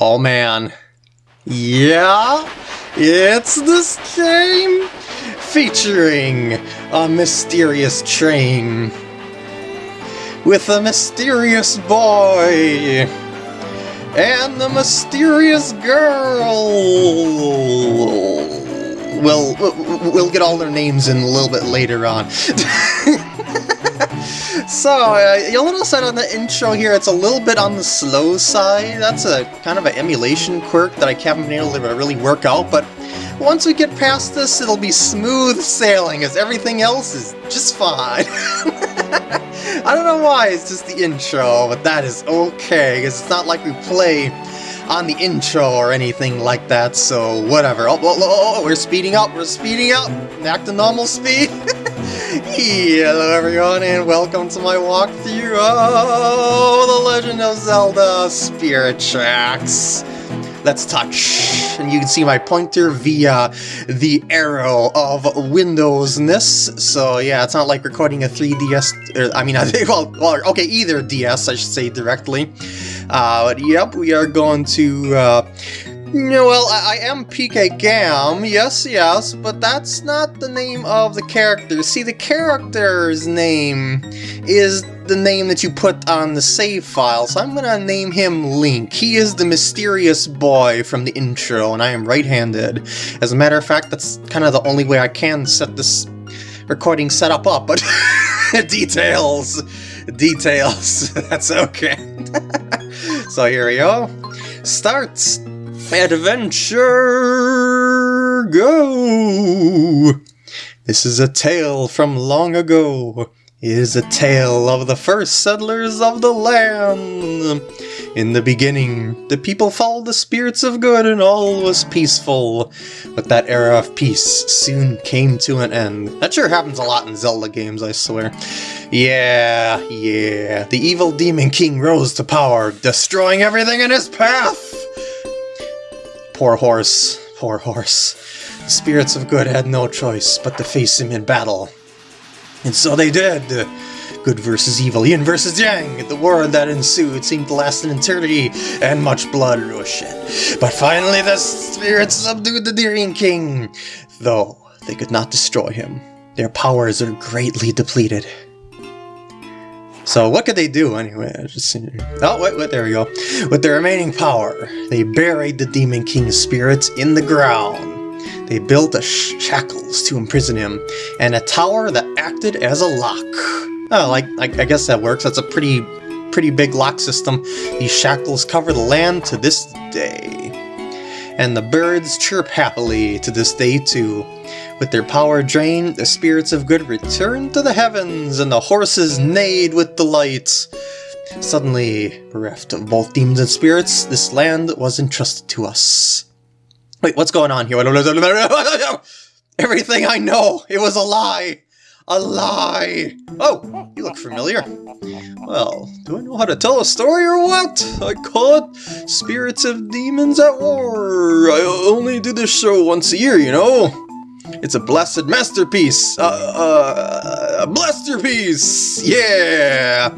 Oh man. Yeah, it's this game featuring a mysterious train with a mysterious boy and the mysterious girl. Well, we'll get all their names in a little bit later on. so, uh, you'll notice that on the intro here, it's a little bit on the slow side. That's a kind of an emulation quirk that I haven't been able to really work out, but once we get past this, it'll be smooth sailing, as everything else is just fine. I don't know why, it's just the intro, but that is okay, because it's not like we play on the intro or anything like that, so whatever. Oh, oh, oh, oh we're speeding up, we're speeding up! Back to normal speed! Hello everyone, and welcome to my walkthrough of The Legend of Zelda Spirit Tracks! Let's touch. And you can see my pointer via the arrow of Windows-ness. So yeah, it's not like recording a 3DS, er, I mean, well, well, okay, either DS, I should say directly. Uh, but yep, we are going to, uh, well, I, I, am PK Gam, yes, yes, but that's not the name of the character. See, the character's name is the name that you put on the save file, so I'm gonna name him Link. He is the mysterious boy from the intro, and I am right-handed. As a matter of fact, that's kind of the only way I can set this recording setup up, but details, details, that's okay. so here we go. Starts. Adventure, go! This is a tale from long ago It is a tale of the first settlers of the land. In the beginning, the people followed the spirits of good and all was peaceful. But that era of peace soon came to an end. That sure happens a lot in Zelda games, I swear. Yeah, yeah. The evil Demon King rose to power, destroying everything in his path. Poor horse, poor horse. The spirits of good had no choice but to face him in battle. And so they did! Good versus evil, yin versus yang! The war that ensued seemed to last an eternity, and much blood was shed. But finally the spirits subdued the Demon King, though they could not destroy him. Their powers are greatly depleted. So what could they do anyway? Just, oh, wait, wait, there we go. With their remaining power, they buried the Demon King's spirits in the ground. They built a shackles to imprison him, and a tower that acted as a lock. Oh, like, I, I guess that works. That's a pretty, pretty big lock system. These shackles cover the land to this day. And the birds chirp happily to this day too. With their power drained, the spirits of good return to the heavens, and the horses neighed with delight. Suddenly, bereft of both demons and spirits, this land was entrusted to us. Wait, what's going on here? Everything I know, it was a lie! A lie! Oh, you look familiar. Well, do I know how to tell a story or what? I call it Spirits of Demons at War. I only do this show once a year, you know? It's a blessed masterpiece! Uh, uh, a masterpiece! Yeah!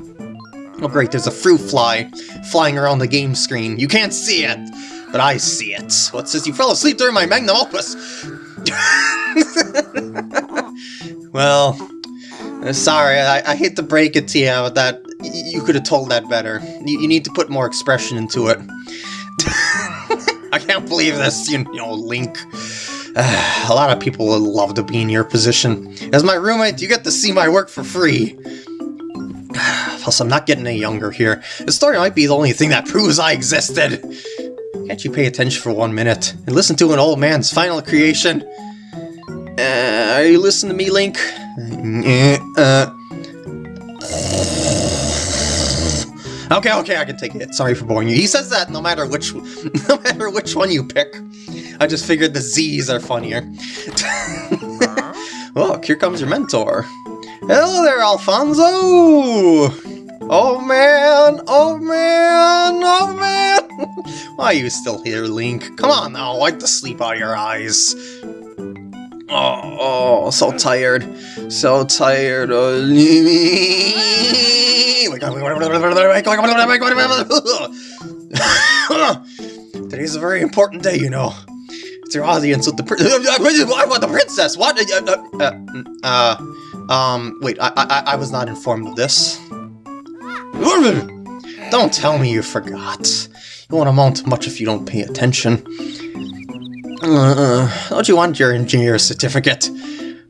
Oh great, there's a fruit fly flying around the game screen. You can't see it! but I see it. What says you fell asleep during my magnum opus? well, uh, sorry, I, I, hate to break it to you, but that you could have told that better. You, you, need to put more expression into it. I can't believe this, you know, Link. A lot of people would love to be in your position. As my roommate, you get to see my work for free. Plus, I'm not getting any younger here. The story might be the only thing that proves I existed. Can't you pay attention for one minute and listen to an old man's final creation? Uh, are you listening to me, Link? Uh, okay, okay, I can take it. Sorry for boring you. He says that no matter which, no matter which one you pick. I just figured the Z's are funnier. Look, here comes your mentor. Hello there, Alfonso! Oh man! Oh man! Oh man! Why are you still here, Link? Come on now, wipe the sleep out of your eyes. Oh, oh so tired. So tired me. Today's a very important day, you know. It's your audience with the prin- I want the princess. What? Uh, uh, uh, um, wait. I, I I was not informed of this. Don't tell me you forgot. You won't amount to much if you don't pay attention. Uh, don't you want your engineer certificate?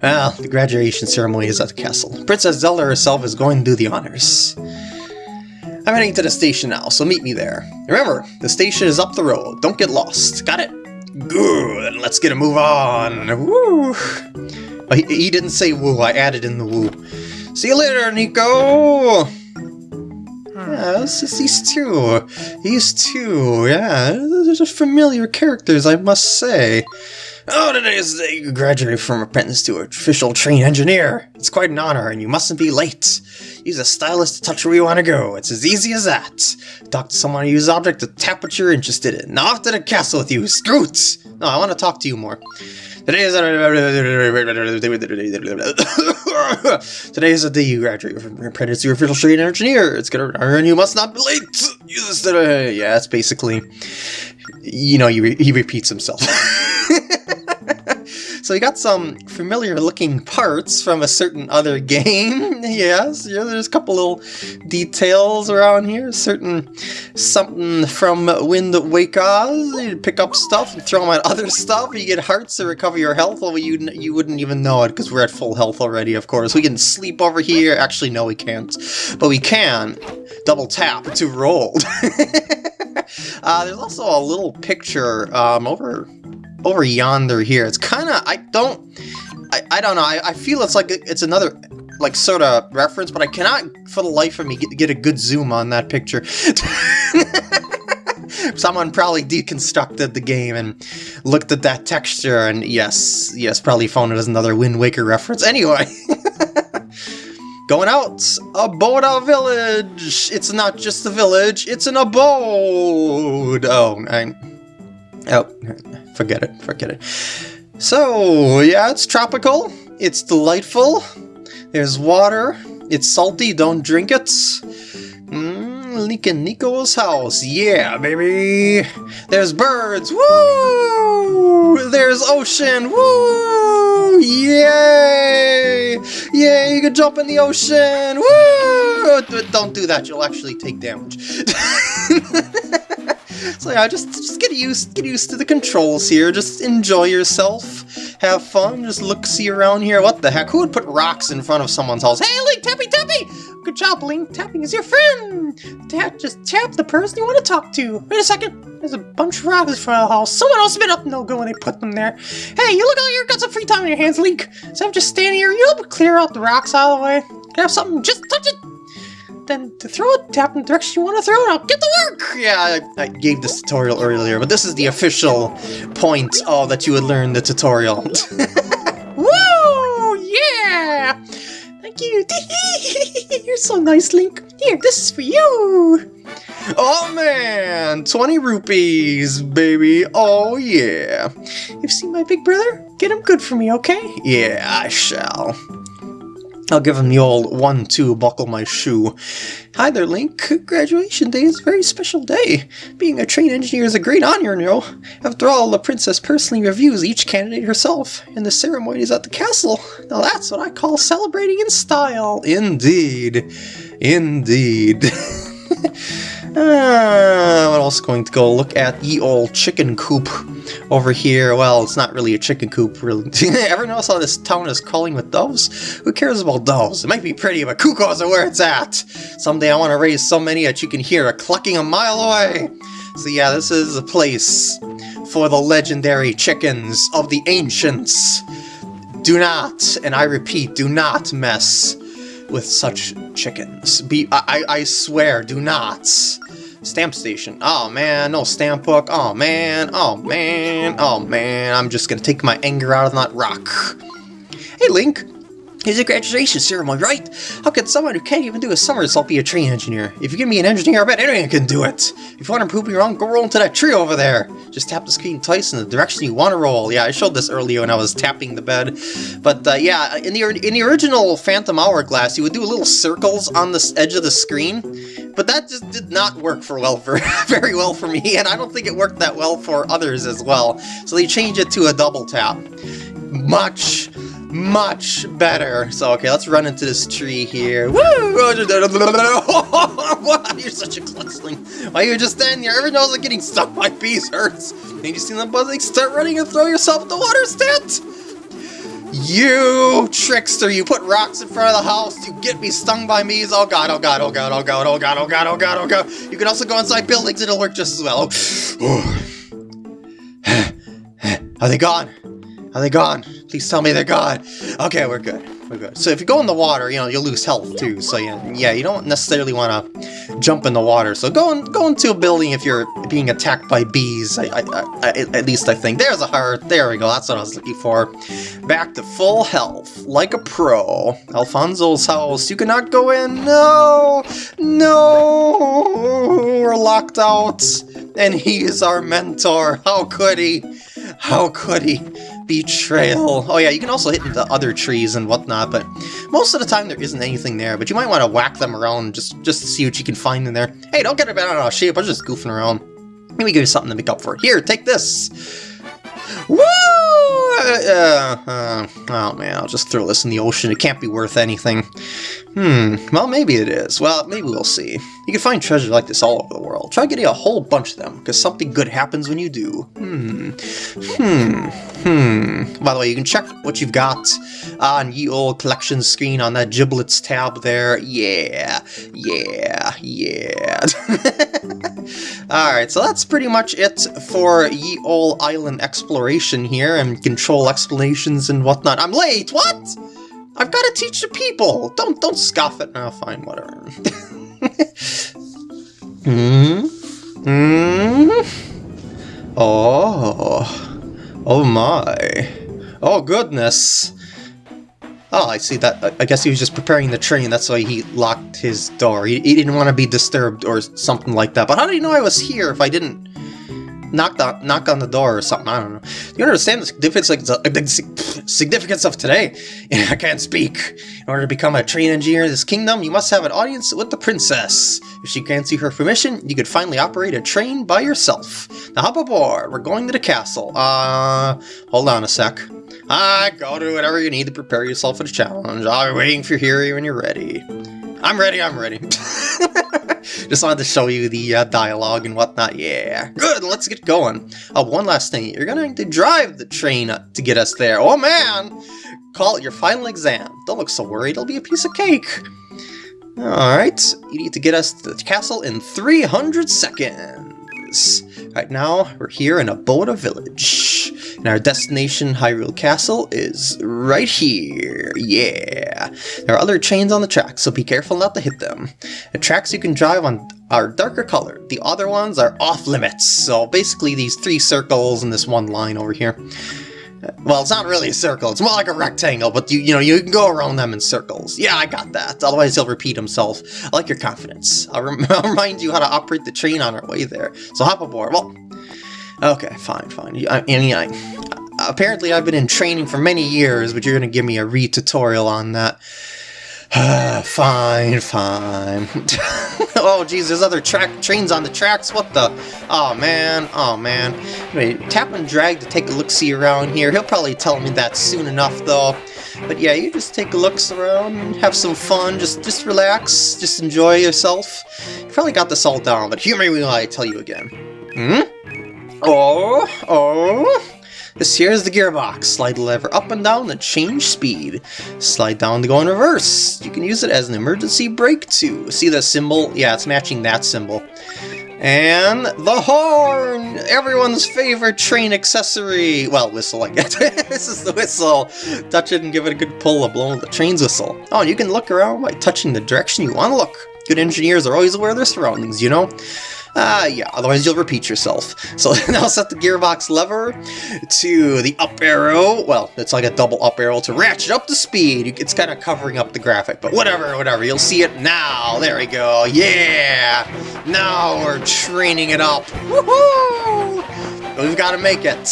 Well, the graduation ceremony is at the castle. Princess Zelda herself is going to do the honors. I'm heading to the station now, so meet me there. Remember, the station is up the road. Don't get lost. Got it? Good. Let's get a move on. Woo! Oh, he, he didn't say woo. I added in the woo. See you later, Nico! Yeah, it's these two. These two, yeah. Those are familiar characters, I must say. Oh, today is the day you graduate from apprentice to official trained engineer. It's quite an honor, and you mustn't be late. Use a stylus to touch where you want to go. It's as easy as that. Talk to someone, use object to tap what you're interested in. Now off to the castle with you, Scoots! No, I want to talk to you more. Today is Today is the day you graduate from your apprentice to official trained engineer. It's gonna earn you must not be late. Use this today. Yeah, it's basically, you know, re he repeats himself. So you got some familiar looking parts from a certain other game. yes, yeah, there's a couple little details around here. Certain something from Wind Waker. You pick up stuff and throw them at other stuff. You get hearts to recover your health. although you you wouldn't even know it because we're at full health already. Of course, we can sleep over here. Actually, no, we can't, but we can double tap to roll. uh, there's also a little picture um, over over yonder here. It's kind of, I don't, I, I don't know, I, I feel it's like, it's another, like, sort of reference, but I cannot, for the life of me, get, get a good zoom on that picture. Someone probably deconstructed the game and looked at that texture, and yes, yes, probably found it as another Wind Waker reference. Anyway. Going out, Aboda Village! It's not just a village, it's an abode! Oh, I... Oh, forget it, forget it. So, yeah, it's tropical, it's delightful, there's water, it's salty, don't drink it. Mmm, and Nico's house, yeah, baby! There's birds, woo! There's ocean, woo! Yay! Yay, you can jump in the ocean, woo! Don't do that, you'll actually take damage. So yeah, just just get used get used to the controls here. Just enjoy yourself, have fun. Just look see around here. What the heck? Who would put rocks in front of someone's house? Hey, Link, tappy tappy! Good job, Link. Tapping is your friend. Tap, just tap the person you want to talk to. Wait a second. There's a bunch of rocks in front of the house. Someone else been up no good when they put them there. Hey, you look like you got some free time on your hands, Link. So I'm just standing here. You help clear out the rocks out of the way. Have something? Just touch it then to throw it, tap in the direction you want to throw it, I'll get to work! Yeah, I, I, gave this tutorial earlier, but this is the official point oh, that you would learn the tutorial. Woo! Yeah! Thank you! You're so nice, Link. Here, this is for you! Oh man! 20 rupees, baby! Oh yeah! You've seen my big brother? Get him good for me, okay? Yeah, I shall. I'll give him the old one-two buckle my shoe. Hi there, Link. Graduation day is a very special day. Being a train engineer is a great honor, you know. After all, the princess personally reviews each candidate herself, and the ceremony is at the castle. Now that's what I call celebrating in style. Indeed. Indeed. Uh, what else going to go look at the old chicken coop over here? Well, it's not really a chicken coop, really. Ever notice how this town is calling with doves? Who cares about doves? It might be pretty, but cuckoos are where it's at. Someday I want to raise so many that you can hear a clucking a mile away. So yeah, this is a place for the legendary chickens of the ancients. Do not, and I repeat, do not mess with such chickens. Be I, I swear, do not. Stamp station. Oh man, no stamp book. Oh man, oh man, oh man. I'm just gonna take my anger out of that rock. Hey Link, Here's a graduation ceremony, right? How can someone who can't even do a somersault be a train engineer? If you give me an engineer, I bet anyone can do it! If you want to prove me wrong, go roll into that tree over there! Just tap the screen twice in the direction you want to roll. Yeah, I showed this earlier when I was tapping the bed. But uh, yeah, in the, in the original Phantom Hourglass, you would do little circles on the edge of the screen, but that just did not work for well for very well for me, and I don't think it worked that well for others as well. So they changed it to a double tap. Much, much better. So, okay, let's run into this tree here. Woo! You're such a klunzling. Why you just standing there? Everyone knows that getting stung by bees hurts. And you see them buzzing, start running and throw yourself in the water stat! You trickster, you put rocks in front of the house to get me stung by bees. Oh god, oh god, oh god, oh god, oh god, oh god, oh god, oh god. You can also go inside buildings, it'll work just as well. Are they gone? Are they gone? Please tell me they're gone. Okay, we're good. We're good. So if you go in the water, you know, you'll lose health too. So yeah, yeah, you don't necessarily want to jump in the water. So go, in, go into a building if you're being attacked by bees. I, I, I, at least I think. There's a heart. There we go. That's what I was looking for. Back to full health, like a pro. Alfonso's house. You cannot go in. No, no. We're locked out. And he is our mentor. How could he? How could he? Betrayal. Oh yeah, you can also hit the other trees and whatnot, but most of the time there isn't anything there, but you might want to whack them around just, just to see what you can find in there. Hey, don't get it bent out of shape, I'm just goofing around. Maybe give you something to make up for. Here, take this! Woo! Uh, uh, oh man, I'll just throw this in the ocean. It can't be worth anything. Hmm, well maybe it is. Well, maybe we'll see. You can find treasures like this all over the world. Try getting a whole bunch of them, because something good happens when you do. Hmm. Hmm. Hmm. By the way, you can check what you've got on ye old collection screen on that giblets tab there. Yeah. Yeah. Yeah. Alright, so that's pretty much it for ye old island exploration here and control explanations and whatnot. I'm late! What? I've got to teach the people! Don't don't scoff at now, fine, whatever. hmm? Hmm? Oh. Oh my. Oh goodness. Oh, I see that. I guess he was just preparing the train, that's why he locked his door. He, he didn't want to be disturbed or something like that. But how did he know I was here if I didn't knock on, knock on the door or something? I don't know. Do you understand the significance, like, the significance of today? I can't speak. In order to become a train engineer in this kingdom, you must have an audience with the princess. If she grants you her permission, you could finally operate a train by yourself. Now hop aboard. We're going to the castle. Uh, hold on a sec. Ah, go do whatever you need to prepare yourself for the challenge. I'll be waiting for you here when you're ready. I'm ready, I'm ready. Just wanted to show you the uh, dialogue and whatnot. Yeah, good, let's get going. Oh, one last thing. You're gonna need to drive the train to get us there. Oh, man! Call it your final exam. Don't look so worried, it'll be a piece of cake. Alright, you need to get us to the castle in 300 seconds. Right now, we're here in a Aboda Village. And our destination, Hyrule Castle, is right here. Yeah. There are other trains on the track, so be careful not to hit them. The tracks you can drive on are darker colored. The other ones are off limits. So basically these three circles and this one line over here. Uh, well, it's not really a circle, it's more like a rectangle, but you you know, you can go around them in circles. Yeah, I got that, otherwise he'll repeat himself. I like your confidence. I'll, rem I'll remind you how to operate the train on our way there. So hop aboard. Well, okay, fine, fine. I, I apparently I've been in training for many years, but you're going to give me a re-tutorial on that. fine, fine. oh, geez, there's other track trains on the tracks. What the? Oh, man. Oh, man. Wait, tap and drag to take a look-see around here. He'll probably tell me that soon enough, though. But yeah, you just take a look around have some fun. Just just relax. Just enjoy yourself. You probably got this all down, but humor me while I tell you again. Hmm? Oh, oh. This here is the gearbox. Slide the lever up and down to change speed. Slide down to go in reverse. You can use it as an emergency brake too. See the symbol? Yeah, it's matching that symbol. And the horn! Everyone's favorite train accessory! Well, whistle, I guess. this is the whistle. Touch it and give it a good pull to blow the train's whistle. Oh, you can look around by touching the direction you want to look. Good engineers are always aware of their surroundings, you know? Ah, uh, yeah, otherwise you'll repeat yourself. So now set the gearbox lever to the up arrow. Well, it's like a double up arrow to ratchet up the speed. It's kind of covering up the graphic, but whatever, whatever. You'll see it now. There we go. Yeah! Now we're training it up. Woohoo! We've got to make it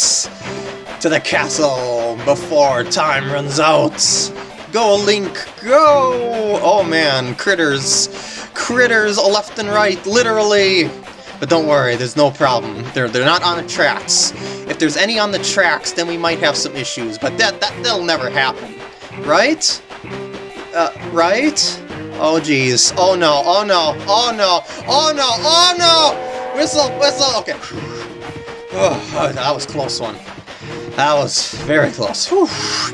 to the castle before time runs out. Go, Link, go! Oh man, critters. Critters left and right, literally. But don't worry, there's no problem. They're, they're not on the tracks. If there's any on the tracks, then we might have some issues, but that, that, that'll never happen. Right? Uh, right? Oh jeez. Oh no, oh no, oh no, oh no, oh no! Whistle, whistle, okay. Oh, that was close one. That was very close. Alright,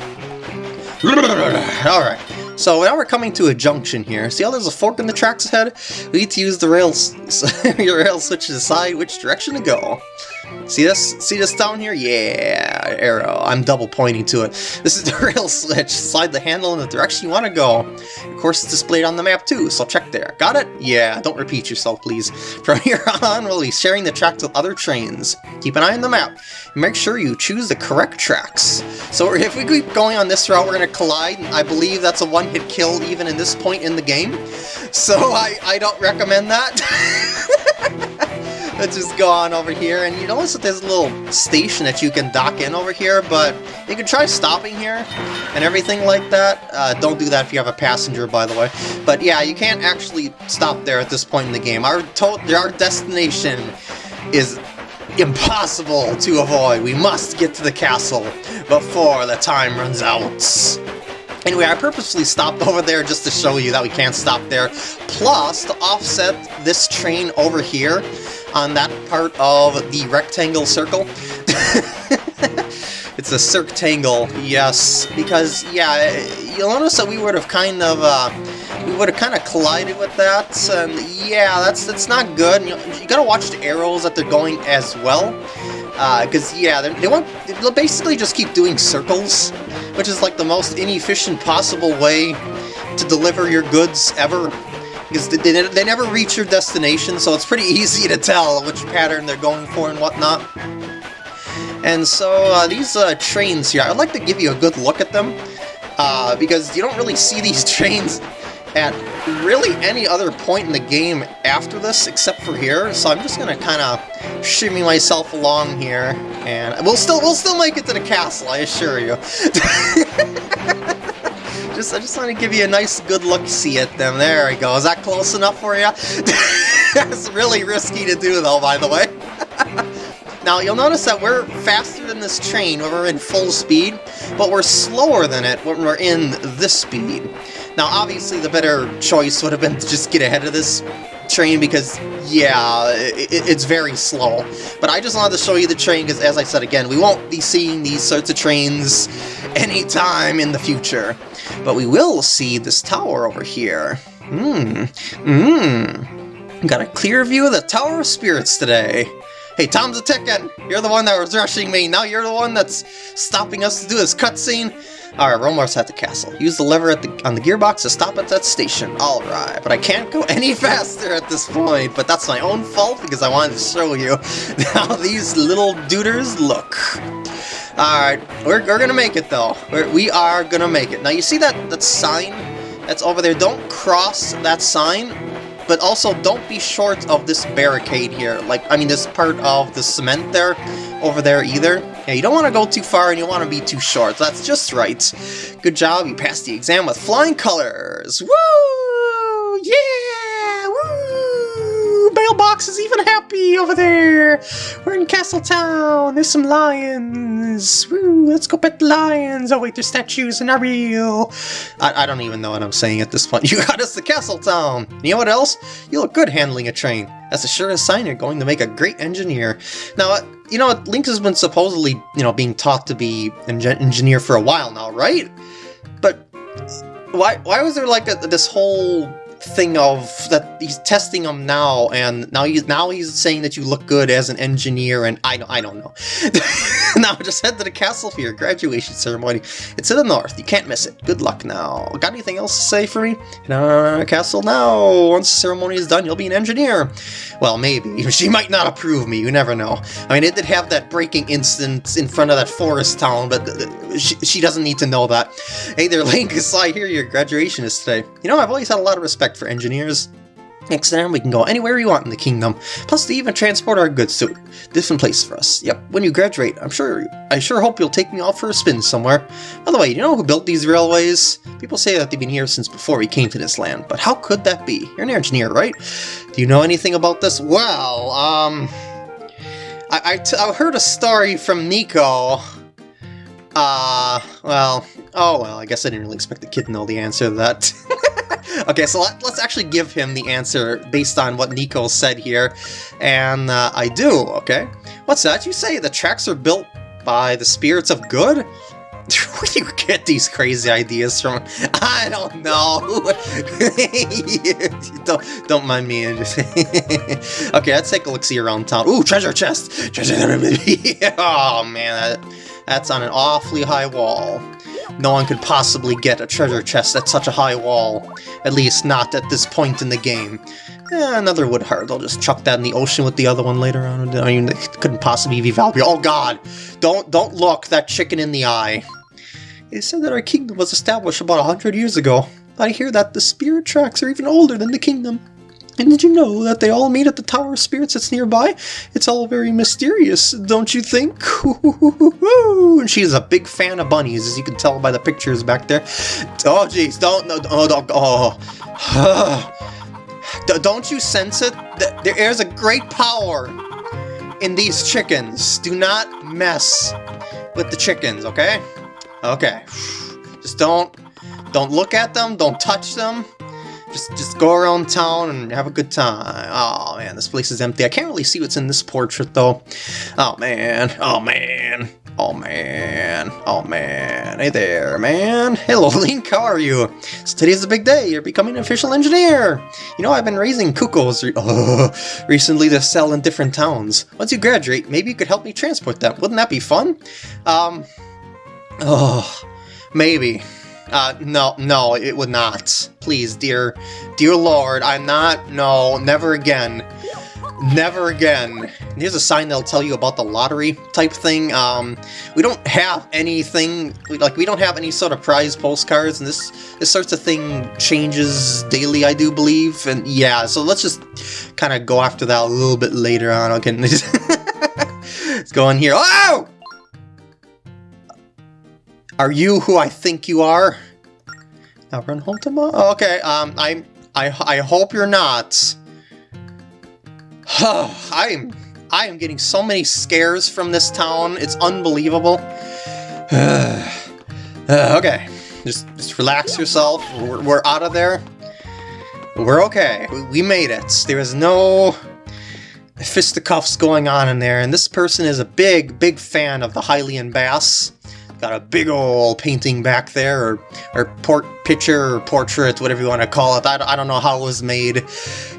so now we're coming to a junction here. See how there's a fork in the tracks ahead? We need to use the rails, your rail switch to decide which direction to go. See this? See this down here? Yeah, arrow. I'm double pointing to it. This is the rail switch. Slide the handle in the direction you want to go. Of course, it's displayed on the map too, so check there. Got it? Yeah, don't repeat yourself, please. From here on, we'll be sharing the tracks with other trains. Keep an eye on the map. Make sure you choose the correct tracks. So if we keep going on this route, we're going to collide. I believe that's a one-hit kill even in this point in the game. So I, I don't recommend that. Let's just go on over here, and you notice that there's a little station that you can dock in over here, but you can try stopping here and everything like that. Uh, don't do that if you have a passenger, by the way. But yeah, you can't actually stop there at this point in the game. Our, our destination is impossible to avoid. We must get to the castle before the time runs out. Anyway, I purposely stopped over there just to show you that we can't stop there. Plus, to offset this train over here, on that part of the rectangle circle. it's a circtangle, yes, because, yeah, you'll notice that we would have kind of, uh, we would have kind of collided with that, and yeah, that's that's not good. You, gotta watch the arrows that they're going as well, because, uh, yeah, they want, they'll basically just keep doing circles, which is like the most inefficient possible way to deliver your goods ever because they, they never reach your destination, so it's pretty easy to tell which pattern they're going for and whatnot. And so uh, these uh, trains here, I'd like to give you a good look at them, uh, because you don't really see these trains at really any other point in the game after this, except for here. So I'm just gonna kind of shimmy myself along here, and we'll still we'll still make it to the castle, I assure you. just I just want to give you a nice good look see at them. There we go. Is that close enough for you? That's really risky to do though, by the way. now you'll notice that we're faster than this train when we're in full speed, but we're slower than it when we're in this speed. Now obviously the better choice would have been to just get ahead of this train because, yeah, it, it's very slow. But I just wanted to show you the train because, as I said again, we won't be seeing these sorts of trains anytime in the future. But we will see this tower over here. Hmm. Hmm. Got a clear view of the Tower of Spirits today. Hey, Tom's a ticking! You're the one that was rushing me, now you're the one that's stopping us to do this cutscene? Alright, Romar's at the castle. Use the lever at the, on the gearbox to stop at that station. Alright, but I can't go any faster at this point, but that's my own fault because I wanted to show you how these little duders look. Alright, we're, we're gonna make it though. We're, we are gonna make it. Now you see that, that sign that's over there? Don't cross that sign, but also don't be short of this barricade here. Like, I mean this part of the cement there, over there either. Yeah, you don't want to go too far and you want to be too short. That's just right. Good job, you passed the exam with flying colors. Woo! Yeah! Mailbox is even happy over there! We're in Castle Town! There's some lions! Woo! Let's go pet the lions! Oh wait, there's statues and are real! I, I don't even know what I'm saying at this point. You got us to Castle Town! You know what else? You look good handling a train. That's a sure sign you're going to make a great engineer. Now, uh, you know, what? Link has been supposedly, you know, being taught to be an engineer for a while now, right? But why why was there like a, this whole thing of that he's testing them now, and now he's now he's saying that you look good as an engineer, and I I don't know. now just head to the castle for your graduation ceremony. It's in the north. You can't miss it. Good luck now. Got anything else to say for me? Our castle now. Once the ceremony is done, you'll be an engineer. Well, maybe. She might not approve me. You never know. I mean, it did have that breaking incident in front of that forest town, but uh, uh, she, she doesn't need to know that. Hey there, Link. I hear your graduation is today. You know, I've always had a lot of respect for engineers. Next time we can go anywhere we want in the kingdom. Plus, they even transport our goods to different places for us. Yep, when you graduate, I'm sure I sure hope you'll take me off for a spin somewhere. By the way, you know who built these railways? People say that they've been here since before we came to this land, but how could that be? You're an engineer, right? Do you know anything about this? Well, um... I, I, heard a story from Nico. Uh, well, oh well, I guess I didn't really expect the kid to know the answer to that. okay, so let, us actually give him the answer based on what Nico said here. And uh, I do, okay? What's that? You say the tracks are built by the spirits of good? Where do you get these crazy ideas from? I don't know. don't, don't mind me. okay, let's take a look-see around town. Ooh, treasure chest! Treasure Oh, man, that, that's on an awfully high wall. No one could possibly get a treasure chest at such a high wall. At least not at this point in the game. Eh, another wood heart. I'll just chuck that in the ocean with the other one later on. I mean, it couldn't possibly be valuable. Oh god! Don't don't look that chicken in the eye. It said that our kingdom was established about a hundred years ago. I hear that the spirit tracks are even older than the kingdom. And did you know that they all meet at the Tower of Spirits that's nearby? It's all very mysterious, don't you think? and she's a big fan of bunnies, as you can tell by the pictures back there. Oh, jeez, don't, no, oh, don't, oh. don't you sense it? There is a great power in these chickens. Do not mess with the chickens, okay? Okay. Just don't, don't look at them, don't touch them. Just, just go around town and have a good time. Oh man, this place is empty. I can't really see what's in this portrait though. Oh man, oh man, oh man, oh man. Hey there, man. Hello, Link, how are you? So today's a big day. You're becoming an official engineer. You know, I've been raising cuckoos re recently to sell in different towns. Once you graduate, maybe you could help me transport them. Wouldn't that be fun? Um, oh, maybe. Uh, no, no, it would not. Please, dear, dear Lord, I'm not, no, never again. Never again. Here's a sign that'll tell you about the lottery type thing. Um, we don't have anything, like, we don't have any sort of prize postcards, and this, this sorts of thing changes daily, I do believe, and yeah, so let's just kind of go after that a little bit later on, okay? let's go in here. Oh! Are you who I think you are? Now run home tomorrow? Okay, um, I, I, I hope you're not. I am, I am getting so many scares from this town. It's unbelievable. uh, okay, just, just relax yourself. We're, we're out of there. We're okay. We made it. There is no fisticuffs going on in there, and this person is a big, big fan of the Hylian Bass. Got a big old painting back there, or, or port picture, or portrait, whatever you want to call it. I, I don't know how it was made.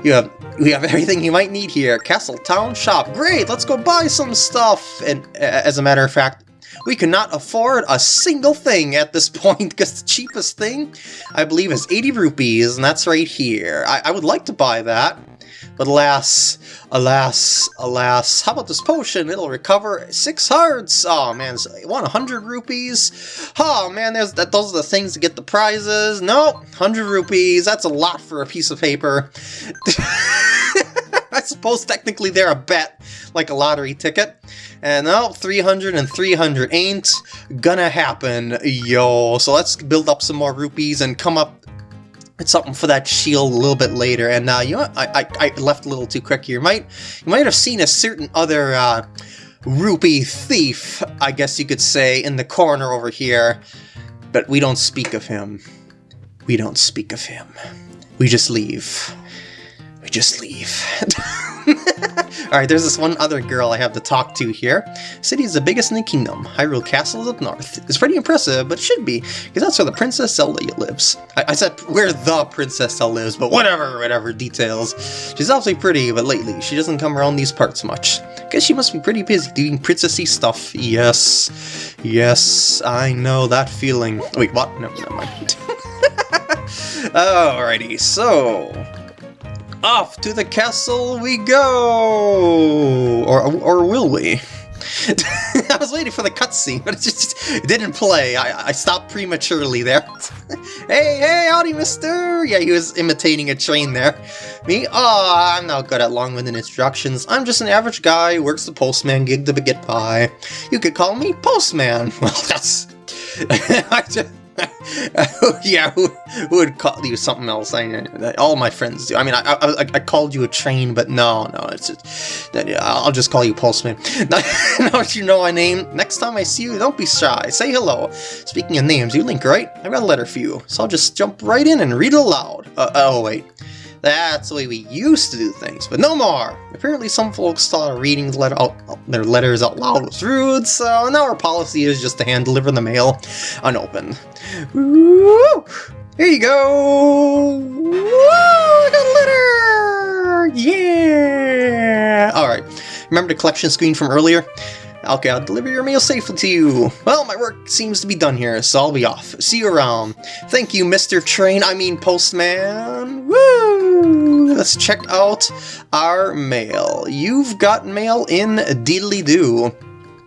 You have we have everything you might need here. Castle Town Shop. Great, let's go buy some stuff. And as a matter of fact, we cannot afford a single thing at this point because the cheapest thing, I believe, is 80 rupees, and that's right here. I, I would like to buy that. But alas, alas, alas, how about this potion? It'll recover six hearts! Oh man, so 100 rupees? Oh man, there's that. those are the things to get the prizes. Nope, 100 rupees, that's a lot for a piece of paper. I suppose technically they're a bet, like a lottery ticket. And now 300 and 300 ain't gonna happen, yo. So let's build up some more rupees and come up it's something for that shield a little bit later. And uh, you know? I, I, I, left a little too quick here. You might, you might have seen a certain other uh, rupee thief, I guess you could say, in the corner over here. But we don't speak of him. We don't speak of him. We just leave. Just leave. Alright, there's this one other girl I have to talk to here. City is the biggest in the kingdom. Hyrule Castle is up north. It's pretty impressive, but it should be, because that's where the Princess Zelda lives. I, I, said where the Princess Zelda lives, but whatever, whatever, details. She's obviously pretty, but lately, she doesn't come around these parts much. Guess she must be pretty busy doing princessy stuff. Yes, yes, I know that feeling. Wait, what? No, never mind. Alrighty, so off to the castle we go! Or, or will we? I was waiting for the cutscene, but it just didn't play. I, I stopped prematurely there. hey, hey, howdy, mister! Yeah, he was imitating a train there. Me? Oh, I'm not good at long-winded instructions. I'm just an average guy who works the postman gig to get by. You could call me Postman. Well, that's... I just... yeah, who, who, would call you something else? I, know all my friends do. I mean, I, I, I called you a train, but no, no, it's just, I'll just call you Postman. now that you know my name, next time I see you, don't be shy. Say hello. Speaking of names, you Link, right? I've got a letter for you, so I'll just jump right in and read it aloud. Uh, oh, wait. That's the way we used to do things, but no more! Apparently some folks thought reading letter out, their letters out loud was rude, so now our policy is just to hand deliver the mail unopened. Woo! Here you go! Woo! I got a letter! Yeah! Alright, remember the collection screen from earlier? Okay, I'll deliver your meal safely to you. Well, my work seems to be done here, so I'll be off. See you around. Thank you, Mr. Train, I mean Postman. Woo! Let's check out our mail. You've got mail in Diddly Doo.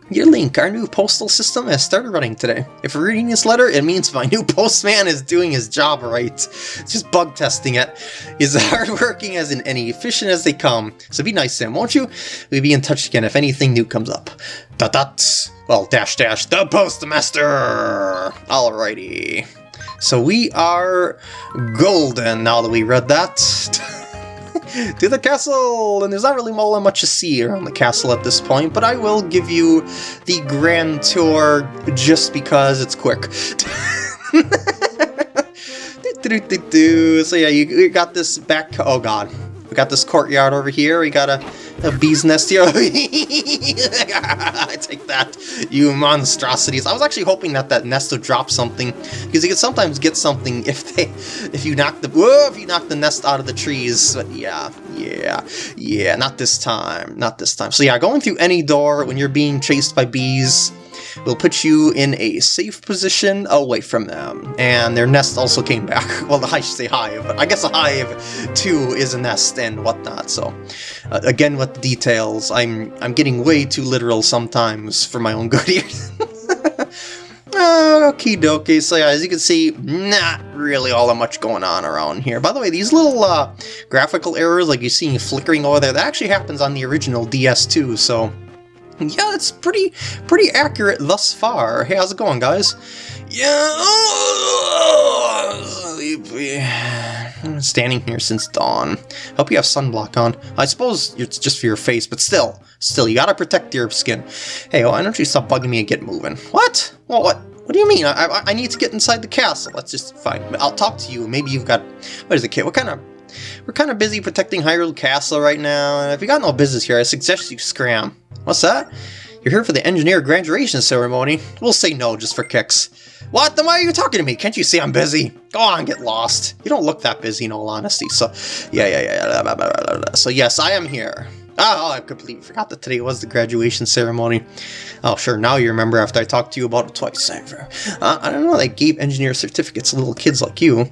Your Link, our new postal system has started running today. If you're reading this letter, it means my new postman is doing his job right. Just bug testing it. He's hardworking as in any efficient as they come. So be nice to him, won't you? We'll be in touch again if anything new comes up. Dot dot. Well, dash dash, the postmaster! Alrighty. So we are golden now that we read that. to the castle! And there's not really all that much to see around the castle at this point, but I will give you the grand tour just because it's quick. so yeah, you, you got this back... Oh god. We got this courtyard over here. We got a, a bee's nest here. I take that, you monstrosities. I was actually hoping that that nest would drop something, because you can sometimes get something if they, if you knock the, whoa, if you knock the nest out of the trees. But yeah, yeah, yeah, not this time, not this time. So yeah, going through any door when you're being chased by bees, will put you in a safe position away from them. And their nest also came back. Well, I should say hive, but I guess a hive too is a nest and whatnot. So uh, again, with the details, I'm I'm getting way too literal sometimes for my own good ears. Okie dokie, so yeah, as you can see, not really all that much going on around here. By the way, these little uh, graphical errors, like you see flickering over there, that actually happens on the original DS too, so yeah, it's pretty pretty accurate thus far. Hey, how's it going, guys? Yeah, oh, standing here since dawn. Hope you have sunblock on. I suppose it's just for your face, but still, still, you gotta protect your skin. Hey, why don't you stop bugging me and get moving? What? Well, what? What do you mean? I, I, I need to get inside the castle. That's just fine. I'll talk to you. Maybe you've got... What is it, kid? What kind of... We're kind of busy protecting Hyrule Castle right now, and if you got no business here, I suggest you scram. What's that? You're here for the engineer graduation ceremony. We'll say no just for kicks. What? Then why are you talking to me? Can't you see I'm busy? Go on, get lost. You don't look that busy in all honesty, so... Yeah, yeah, yeah. So yes, I am here. Oh, I completely forgot that today was the graduation ceremony. Oh, sure, now you remember after I talked to you about it twice. I, Uh, I don't know, they gave engineer certificates to little kids like you.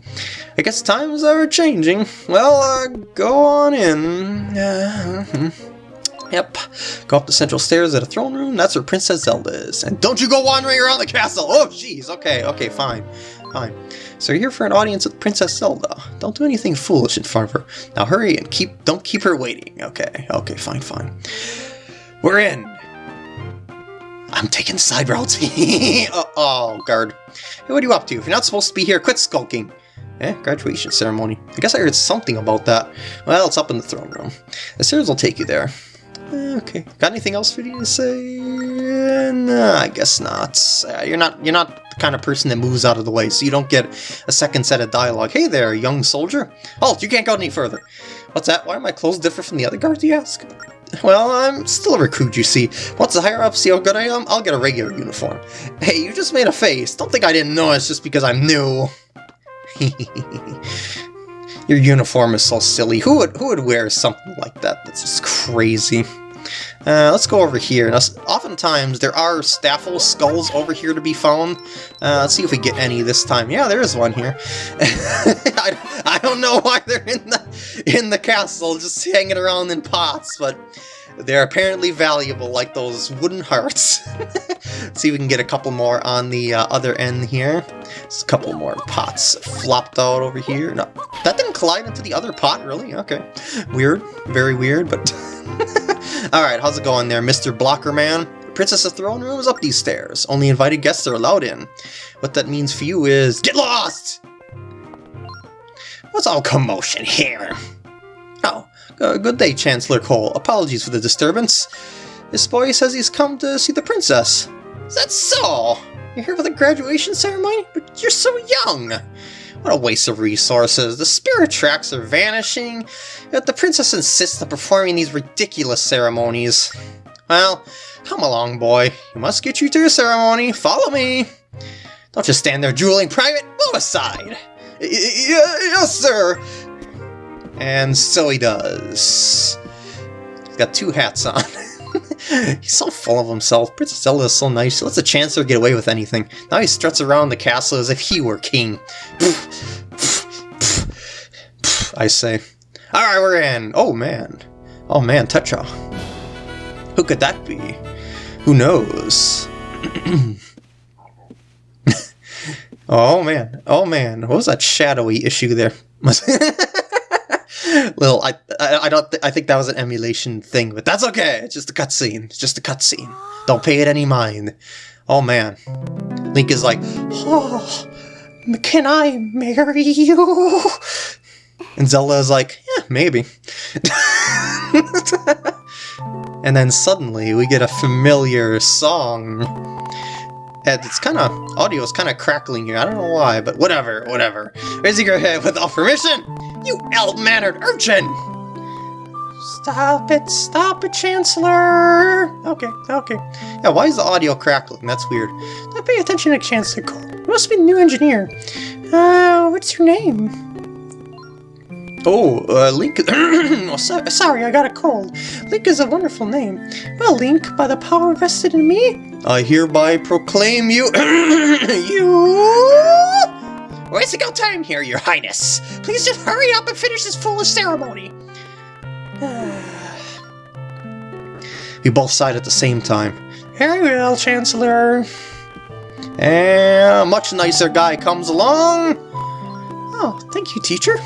I guess times are changing. Well, uh, go on in. Uh, hmm. Yep. Go up the central stairs at a throne room. That's where Princess Zelda is. And don't you go wandering around the castle! Oh, jeez. Okay, okay, fine. Fine. So you're here for an audience with Princess Zelda. Don't do anything foolish in front of her. Now hurry and keep don't keep her waiting. Okay, okay, fine, fine. We're in. I'm taking side routes. oh, oh, guard. Hey, what are you up to? If you're not supposed to be here, quit skulking. Eh, graduation ceremony. I guess I heard something about that. Well, it's up in the throne room. The stairs will take you there. Okay. Got anything else for you to say? No, I guess not. Uh, you're not you're not kind of person that moves out of the way, so you don't get a second set of dialogue. Hey there, young soldier. Halt, you can't go any further. What's that? Why are my clothes different from the other guards, you ask? Well, I'm still a recruit, you see. Once the higher up see how good I am, um, I'll get a regular uniform. Hey, you just made a face. Don't think I didn't notice just because I'm new. Your uniform is so silly. Who would who would wear something like that? That's just crazy. Uh, let's go over here. Now, oftentimes, there are Stalfos skulls over here to be found. Uh, let's see if we get any this time. Yeah, there is one here. I, I don't know why they're in the in the castle, just hanging around in pots, but they're apparently valuable, like those wooden hearts. See if we can get a couple more on the uh, other end here. There's a couple more pots flopped out over here. No, that didn't collide into the other pot, really? Okay. Weird. Very weird, but... Alright, how's it going there, Mr. Blocker Man? Princess's throne room is up these stairs. Only invited guests are allowed in. What that means for you is... Get lost! What's all commotion here? Oh, uh, good day, Chancellor Cole. Apologies for the disturbance. This boy says he's come to see the princess. Is that so? You're here for the graduation ceremony? But you're so young! What a waste of resources. The spirit tracks are vanishing, yet the princess insists on performing these ridiculous ceremonies. Well, come along, boy. You must get you to your ceremony. Follow me. Don't just stand there drooling private. Move aside. Y yes, sir. And so he does. He's got two hats on. He's so full of himself. Princess Zelda is so nice. She lets the Chancellor get away with anything. Now he struts around the castle as if he were king. I say. Alright, we're in. Oh, man. Oh, man, Tetra. Who could that be? Who knows? oh, man. Oh, man. What was that shadowy issue there? Little, I, I, I don't, th I think that was an emulation thing, but that's okay. It's just a cutscene. It's just a cutscene. Don't pay it any mind. Oh man, Link is like, oh, can I marry you? And Zelda is like, yeah, maybe. and then suddenly we get a familiar song. And it's kind of, audio is kind of crackling here. I don't know why, but whatever, whatever. Raising your head without permission. You ill-mannered urchin! Stop it, stop it, Chancellor! Okay, okay. Yeah, why is the audio crackling? That's weird. Don't pay attention to Chancellor Cole. You must be the new engineer. Uh, what's your name? Oh, uh, Link... oh, so sorry, I got a cold. Link is a wonderful name. Well, Link, by the power vested in me... I hereby proclaim you... you... Wasting our time here, your highness. Please just hurry up and finish this foolish ceremony. we both sighed at the same time. Very well, Chancellor. And a much nicer guy comes along. Oh, thank you, teacher.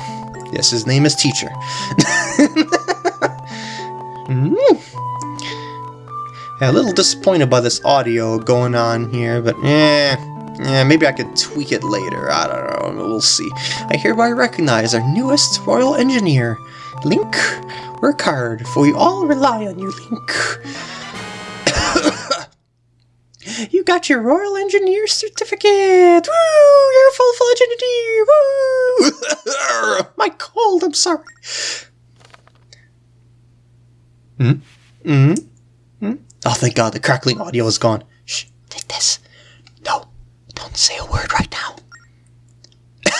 Yes, his name is Teacher. mm. yeah, a little disappointed by this audio going on here, but eh, yeah, maybe I could tweak it later. I don't know. We'll see. I hereby recognize our newest royal engineer, Link. Work hard, for we all rely on you, Link. you got your royal engineer certificate. Woo! You're a full-fledged engineer. Woo! My cold. I'm sorry. Hmm. Hmm. Hmm. Oh, thank God, the crackling audio is gone. Shh. Take this. Don't say a word right now.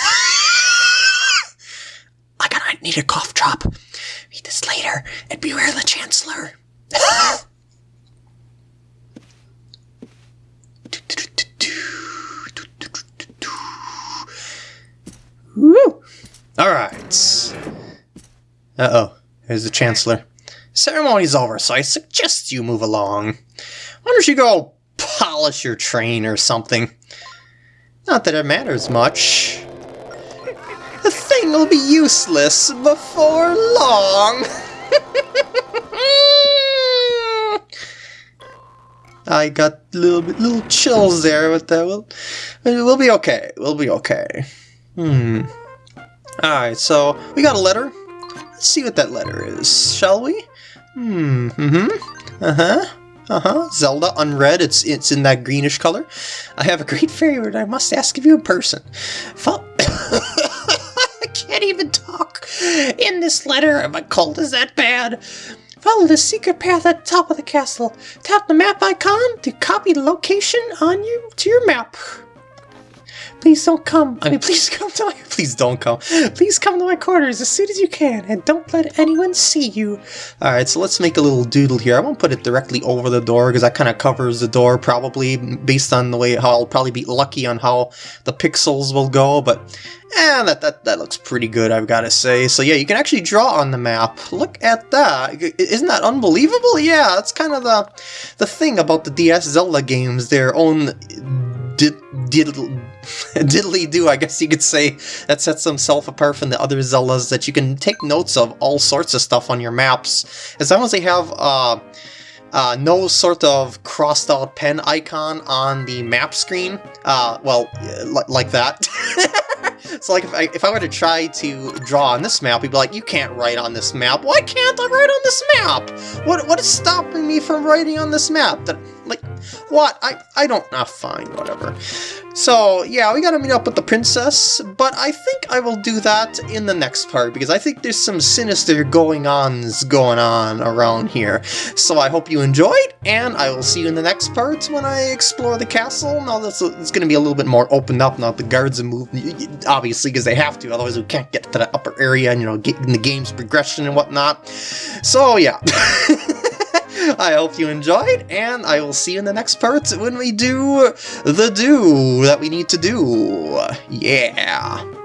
I gotta need a cough drop. Read this later and beware the Chancellor. Alright. Uh-oh. There's the Chancellor. Ceremony's over, so I suggest you move along. Why don't you go polish your train or something? Not that it matters much. The thing will be useless before long. I got little little chills there, but that will, we'll be okay. We'll be okay. Hmm. All right, so we got a letter. Let's see what that letter is, shall we? Hmm. Mm-hmm. Uh huh. Uh-huh, Zelda, unread, it's it's in that greenish color. I have a great favor I must ask of you in person. Fo I can't even talk. In this letter, my cold is that bad. Follow the secret path at the top of the castle. Tap the map icon to copy the location on you to your map. Please don't come. I mean, please come to my. Please don't come. Please come to my quarters as soon as you can, and don't let anyone see you. Alright, so let's make a little doodle here. I won't put it directly over the door because that kind of covers the door probably based on the way how I'll probably be lucky on how the pixels will go, but eh, that, that, that looks pretty good, I've got to say. So yeah, you can actually draw on the map. Look at that. Isn't that unbelievable? Yeah, that's kind of the, the thing about the DS Zelda games, their own did, diddle, diddly do, I guess you could say, that sets themselves apart from the other Zeldas that you can take notes of all sorts of stuff on your maps. As long as they have uh, uh, no sort of crossed out pen icon on the map screen, uh, well, like that. so like if I, if I were to try to draw on this map, you'd be like, you can't write on this map. Why can't I write on this map? What What is stopping me from writing on this map? That Like, what? I, I don't... Ah, fine, whatever. So, yeah, we gotta meet up with the princess, but I think I will do that in the next part, because I think there's some sinister going-ons going on around here. So I hope you enjoyed, and I will see you in the next part when I explore the castle. Now that's it's gonna be a little bit more opened up now the guards have moved, obviously, because they have to, otherwise we can't get to the upper area and, you know, get in the game's progression and whatnot. So, yeah. I hope you enjoyed, and I will see you in the next part when we do the do that we need to do. Yeah.